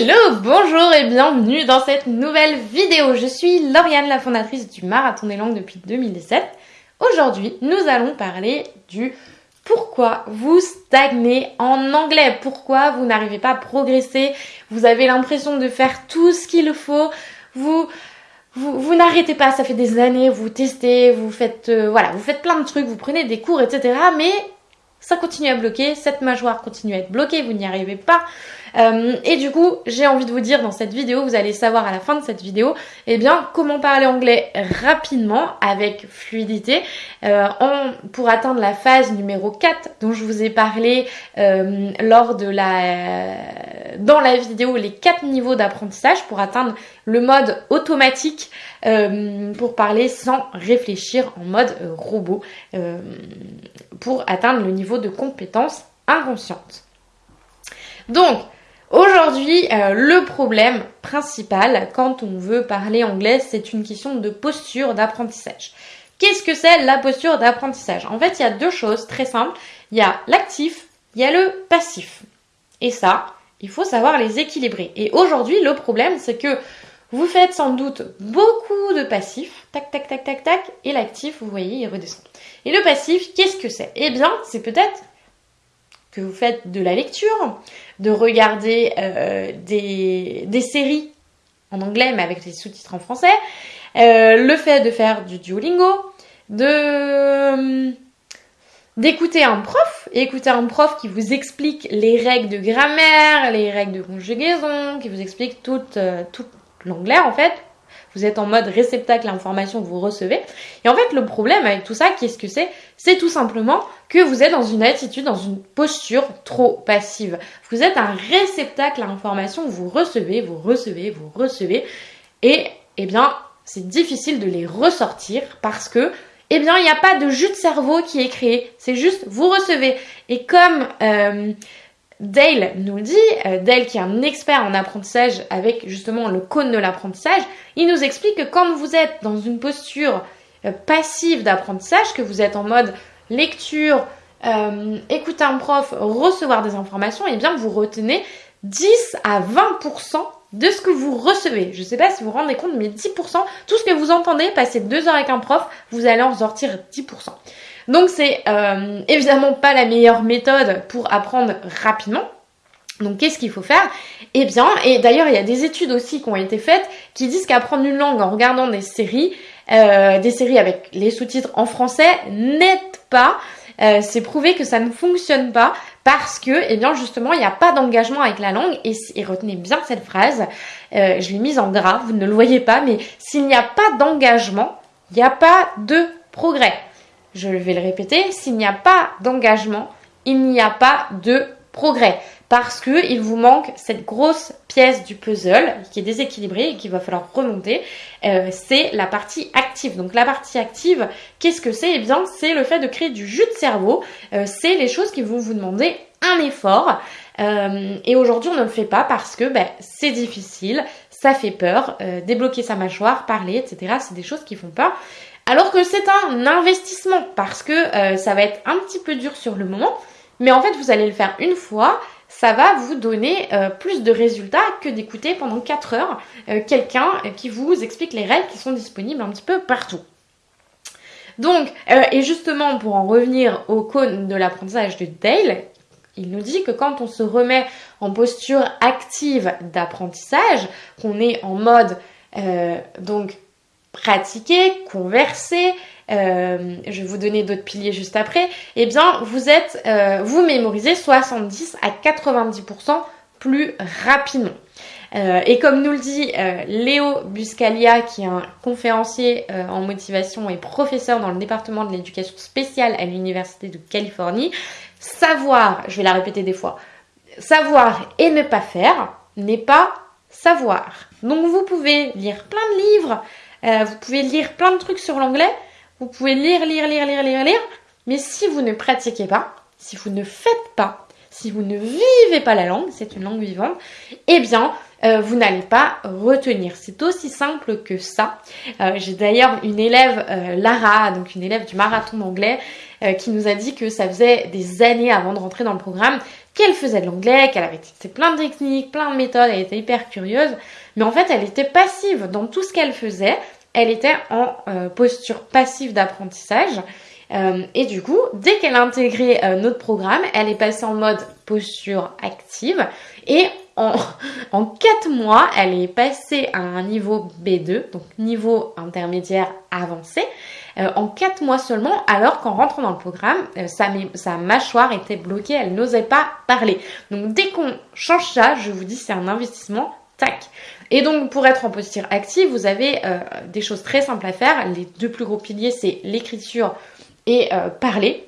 Hello, bonjour et bienvenue dans cette nouvelle vidéo. Je suis Lauriane, la fondatrice du Marathon des langues depuis 2017. Aujourd'hui, nous allons parler du pourquoi vous stagnez en anglais, pourquoi vous n'arrivez pas à progresser, vous avez l'impression de faire tout ce qu'il faut, vous vous, n'arrêtez pas, ça fait des années, vous testez, vous faites euh, voilà, vous faites plein de trucs, vous prenez des cours, etc. Mais ça continue à bloquer, cette mâchoire continue à être bloquée, vous n'y arrivez pas. Euh, et du coup, j'ai envie de vous dire dans cette vidéo, vous allez savoir à la fin de cette vidéo, eh bien, comment parler anglais rapidement, avec fluidité, euh, pour atteindre la phase numéro 4 dont je vous ai parlé euh, lors de la, dans la vidéo, les 4 niveaux d'apprentissage pour atteindre le mode automatique pour parler sans réfléchir en mode robot, pour atteindre le niveau de compétence inconsciente. Donc, Aujourd'hui, euh, le problème principal quand on veut parler anglais, c'est une question de posture d'apprentissage. Qu'est-ce que c'est la posture d'apprentissage? En fait, il y a deux choses très simples. Il y a l'actif, il y a le passif. Et ça, il faut savoir les équilibrer. Et aujourd'hui, le problème, c'est que vous faites sans doute beaucoup de passif, tac, tac, tac, tac, tac, et l'actif, vous voyez, il redescend. Et le passif, qu'est-ce que c'est? Eh bien, c'est peut-être que vous faites de la lecture, de regarder euh, des, séries en anglais mais avec des sous-titres en français, euh, le fait de faire du Duolingo, de euh, d'écouter un prof, écouter un prof qui vous explique les règles de grammaire, les règles de conjugaison, qui vous explique tout, tout l'anglais en fait, vous êtes en mode réceptacle à l'information que vous recevez. Et en fait, le problème avec tout ça, qu'est-ce que c'est? C'est tout simplement que vous êtes dans une attitude, dans une posture trop passive. Vous êtes un réceptacle à l'information vous recevez, vous recevez, vous recevez. Et, eh bien, c'est difficile de les ressortir parce que eh bien, il n'y a pas de jus de cerveau qui est créé. C'est juste, vous recevez. Et comme euh, Dale nous le dit, euh, Dale qui est un expert en apprentissage avec justement le cône de l'apprentissage, il nous explique que quand vous êtes dans une posture euh, passive d'apprentissage, que vous êtes en mode lecture, euh, écouter un prof, recevoir des informations, et eh bien vous retenez 10 à 20% de ce que vous recevez. Je ne sais pas si vous vous rendez compte, mais 10%, tout ce que vous entendez, passer deux heures avec un prof, vous allez en sortir 10%. Donc c'est euh, évidemment pas la meilleure méthode pour apprendre rapidement. Donc qu'est-ce qu'il faut faire? Eh bien, et d'ailleurs il y a des études aussi qui ont été faites qui disent qu'apprendre une langue en regardant des séries, euh, des séries avec les sous-titres en français n'aide pas. Euh, c'est prouvé que ça ne fonctionne pas parce que, eh bien justement, il n'y a pas d'engagement avec la langue. Et, et, retenez bien cette phrase, je l'ai mise en gras, vous ne le voyez pas, mais s'il n'y a pas d'engagement, il n'y a pas de progrès. Je vais le répéter, s'il n'y a pas d'engagement, il n'y a pas de progrès parce que il vous manque cette grosse pièce du puzzle qui est déséquilibrée et qu'il va falloir remonter. Euh, c'est la partie active. Donc la partie active, qu'est-ce que c'est? Eh bien, c'est le fait de créer du jus de cerveau. Euh, c'est les choses qui vont vous demander un effort. Euh, et aujourd'hui, on ne le fait pas parce que ben, c'est difficile, ça fait peur. débloquer sa mâchoire, parler, etc. C'est des choses qui font peur. Alors que c'est un investissement parce que euh, ça va être un petit peu dur sur le moment, mais en fait vous allez le faire une fois, ça va vous donner euh, plus de résultats que d'écouter pendant 4 heures euh, quelqu'un qui vous explique les règles qui sont disponibles un petit peu partout. Donc, et justement pour en revenir au cône de l'apprentissage de Dale, il nous dit que quand on se remet en posture active d'apprentissage, qu'on est en mode donc pratiquer, converser, euh, je vais vous donner d'autres piliers juste après, eh bien vous êtes, euh, vous mémorisez 70 à 90% plus rapidement. Euh, et comme nous le dit Léo Buscalia, qui est un conférencier en motivation et professeur dans le département de l'éducation spéciale à l'Université de Californie, savoir, je vais la répéter des fois, savoir et ne pas faire n'est pas savoir. Donc vous pouvez lire plein de livres, euh, vous pouvez lire plein de trucs sur l'anglais. Vous pouvez lire, lire, lire, lire, lire, lire. Mais si vous ne pratiquez pas, si vous ne faites pas, si vous ne vivez pas la langue, c'est une langue vivante, eh bien, euh, vous n'allez pas retenir. C'est aussi simple que ça. Euh, j'ai d'ailleurs une élève, Lara, donc une élève du marathon d'anglais, qui nous a dit que ça faisait des années avant de rentrer dans le programme qu'elle faisait de l'anglais, qu'elle avait testé plein de techniques, plein de méthodes, elle était hyper curieuse, mais en fait elle était passive. Dans tout ce qu'elle faisait, elle était en euh, posture passive d'apprentissage. Euh, et du coup, dès qu'elle a intégré euh, notre programme, elle est passée en mode posture active. Et en, en 4 mois, elle est passée à un niveau B2, donc niveau intermédiaire avancé, en 4 mois seulement, alors qu'en rentrant dans le programme, sa, sa, mâchoire était bloquée, elle n'osait pas parler. Donc dès qu'on change ça, je vous dis, c'est un investissement, tac. Et donc pour être en posture active, vous avez euh, des choses très simples à faire. Les deux plus gros piliers, c'est l'écriture et euh, parler.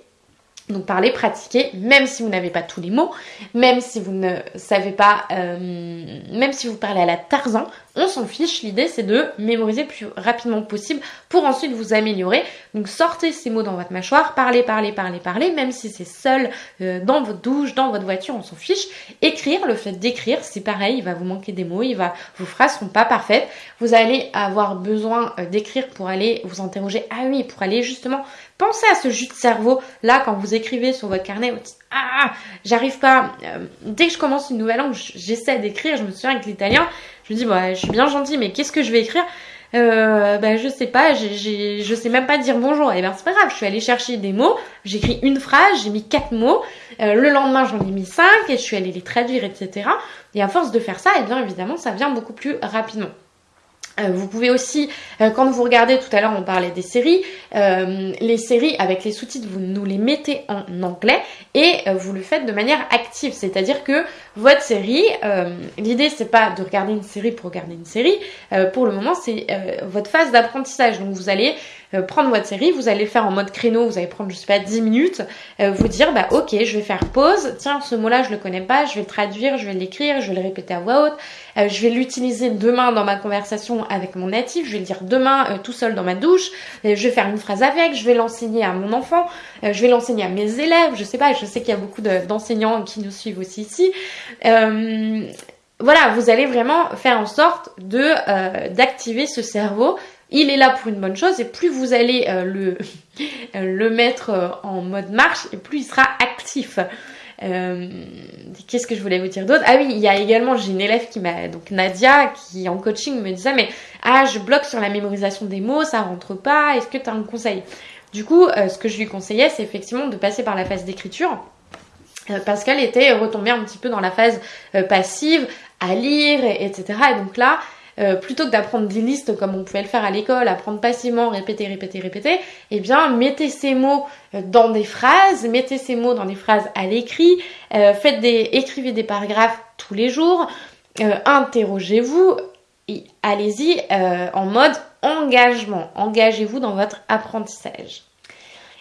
Donc parler, pratiquer, même si vous n'avez pas tous les mots, même si vous ne savez pas, euh, même si vous parlez à la Tarzan, on s'en fiche. L'idée c'est de mémoriser le plus rapidement possible pour ensuite vous améliorer. Donc sortez ces mots dans votre mâchoire, parlez, parlez, parlez, parlez, même si c'est seul euh, dans votre douche, dans votre voiture, on s'en fiche. Écrire, le fait d'écrire, c'est pareil, il va vous manquer des mots, il vos phrases sont pas parfaites. Vous allez avoir besoin euh, d'écrire pour aller vous interroger. Ah oui, pour aller justement penser à ce jus de cerveau là quand vous écrivez sur votre carnet. Vous dites ah, j'arrive pas. Euh, dès que je commence une nouvelle langue, j'essaie d'écrire. Je me souviens avec l'italien, je me dis, bah, je suis bien gentille, mais qu'est-ce que je vais écrire? Euh, bah, je sais pas, j'ai, je sais même pas dire bonjour. Et eh ben c'est pas grave, je suis allée chercher des mots, j'ai écrit une phrase, j'ai mis quatre mots. Euh, le lendemain j'en ai mis cinq et je suis allée les traduire, etc. Et à force de faire ça, et eh bien évidemment ça vient beaucoup plus rapidement. Euh, vous pouvez aussi, euh, quand vous regardez, tout à l'heure on parlait des séries, euh, les séries avec les sous-titres, vous nous les mettez en anglais et vous le faites de manière active. C'est-à-dire que votre série, l'idée c'est pas de regarder une série pour regarder une série, pour le moment c'est votre phase d'apprentissage. Donc vous allez euh, prendre votre série, vous allez faire en mode créneau, vous allez prendre je sais pas 10 minutes, euh, vous dire bah ok je vais faire pause, tiens ce mot là je le connais pas, je vais le traduire, je vais l'écrire, je vais le répéter à voix haute, euh, je vais l'utiliser demain dans ma conversation avec mon natif, je vais le dire demain tout seul dans ma douche, je vais faire une phrase avec, je vais l'enseigner à mon enfant, je vais l'enseigner à mes élèves, je sais pas, je sais qu'il y a beaucoup d'enseignants qui nous suivent aussi ici voilà, vous allez vraiment faire en sorte de d'activer ce cerveau. Il est là pour une bonne chose et plus vous allez euh, le, mettre euh, en mode marche et plus il sera actif. Euh, Qu'est-ce que je voulais vous dire d'autre? Ah oui, il y a également, j'ai une élève qui m'a, donc Nadia, qui en coaching me disait, mais ah, je bloque sur la mémorisation des mots, ça rentre pas, est-ce que tu as un conseil? Du coup, euh, ce que je lui conseillais, c'est effectivement de passer par la phase d'écriture parce qu'elle était retombée un petit peu dans la phase passive, à lire, etc. Et donc là, euh, plutôt que d'apprendre des listes comme on pouvait le faire à l'école, apprendre passivement, répéter, répéter, répéter, eh bien mettez ces mots euh, dans des phrases, mettez ces mots dans des phrases à l'écrit, euh, faites des, écrivez des paragraphes tous les jours, interrogez-vous allez-y en mode engagement. Engagez-vous dans votre apprentissage.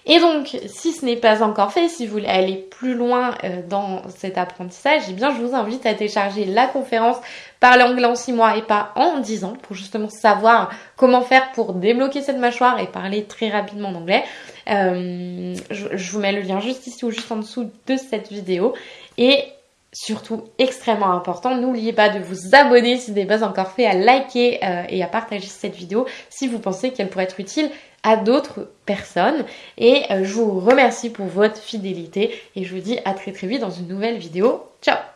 Et donc, si ce n'est pas encore fait, si vous voulez aller plus loin euh, dans cet apprentissage, eh bien, je vous invite à télécharger la conférence Parler anglais en 6 mois et pas en 10 ans pour justement savoir comment faire pour débloquer cette mâchoire et parler très rapidement en anglais. Euh, je, vous mets le lien juste ici ou juste en dessous de cette vidéo. Et surtout extrêmement important, n'oubliez pas de vous abonner si ce n'est pas encore fait, à liker euh, et à partager cette vidéo si vous pensez qu'elle pourrait être utile à d'autres personnes. Et euh, je vous remercie pour votre fidélité et je vous dis à très très vite dans une nouvelle vidéo. Ciao